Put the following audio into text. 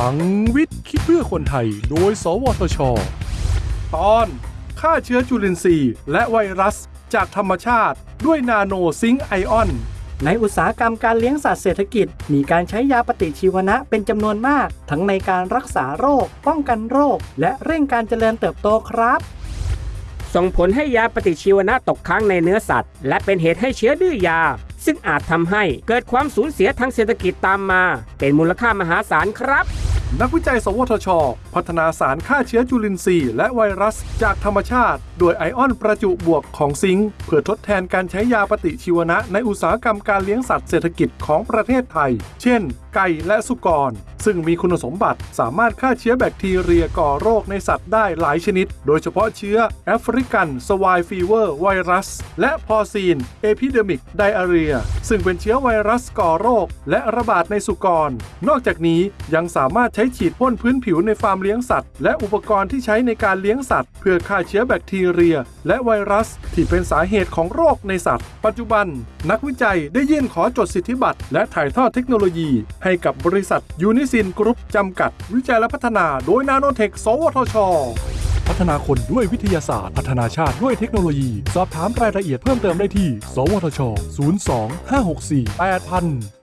ลังวิทย์คิดเพื่อคนไทย โดย สวทช ตอนฆ่าเชื้อจุลินทรีย์ และไวรัสจากธรรมชาติด้วยนาโนซิงค์ไอออน ในอุตสาหกรรมการเลี้ยงสัตว์เศรษฐกิจ มีการใช้ยาปฏิชีวนะเป็นจำนวนมาก ทั้งในการรักษาโรค ป้องกันโรค และเร่งการเจริญเติบโตครับ ส่งผลให้ยาปฏิชีวนะตกค้างในเนื้อสัตว์ และเป็นเหตุให้เชื้อดื้อยา ซึ่งอาจทำให้เกิดความสูญเสียทางเศรษฐกิจตามมา เป็นมูลค่ามหาศาลครับนักวิจัย สวทช พัฒนาสารฆ่าเชื้อจุลินทรีย์และไวรัสจากธรรมชาติ โดยไอออนประจุบวกของ zinc เพื่อทดแทนการใช้ยาปฏิชีวนะในอุตสาหกรรมการเลี้ยงสัตว์เศรษฐกิจของประเทศไทย เช่น ไก่และสุกร ซึ่งมีคุณสมบัติสามารถฆ่าเชื้อแบคทีเรียก่อโรคในสัตว์ได้หลายชนิด โดยเฉพาะเชื้อ African swine fever virus และ porcine epidemic diarrhea ซึ่งเป็นเชื้อไวรัสก่อโรค และระบาดในสุกร นอกจากนี้ยังสามารถใช้ฉีดพ่นพื้นผิวในฟาร์มเลี้ยงสัตว์ และอุปกรณ์ที่ใช้ในการเลี้ยงสัตว์ เพื่อฆ่าเชื้อแบคทีเรีย และไวรัส ที่เป็นสาเหตุของโรคในสัตว์ ปัจจุบัน นักวิจัยได้ยื่นขอจดสิทธิบัตรและถ่ายทอดเทคโนโลยี ให้กับบริษัทยูนิซินกรุ๊ปจำกัด วิจัยและพัฒนาโดยนาโนเทค สวทช พัฒนาคนด้วยวิทยาศาสตร์ พัฒนาชาติด้วยเทคโนโลยี สอบถามรายละเอียดเพิ่มเติมได้ที่ สวทช 02 564 8000